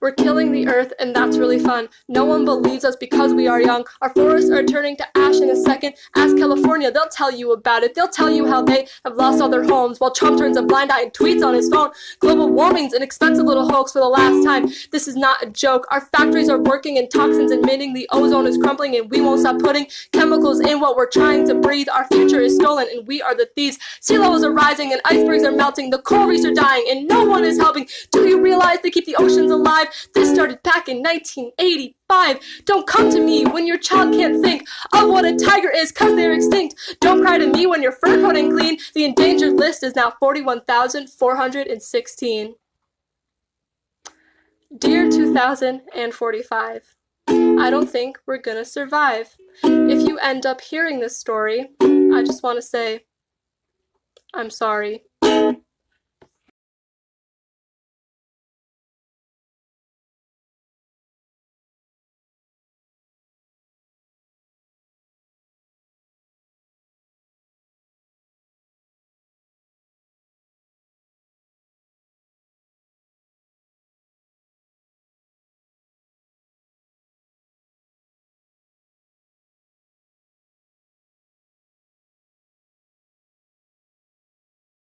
We're killing the earth, and that's really fun. No one believes us because we are young. Our forests are turning to ash in a second. Ask California, they'll tell you about it. They'll tell you how they have lost all their homes while Trump turns a blind eye and tweets on his phone. Global warming's an expensive little hoax for the last time. This is not a joke. Our factories are working and toxins emitting. The ozone is crumbling, and we won't stop putting chemicals in what we're trying to breathe. Our future is stolen, and we are the thieves. Sea levels are rising, and icebergs are melting. The coral reefs are dying, and no one is helping. Do you realize they keep the oceans This started back in 1985. Don't come to me when your child can't think of what a tiger is cause they're extinct. Don't cry to me when your fur coat ain't clean. The endangered list is now 41,416. Dear 2045, I don't think we're gonna survive. If you end up hearing this story, I just want to say, I'm sorry.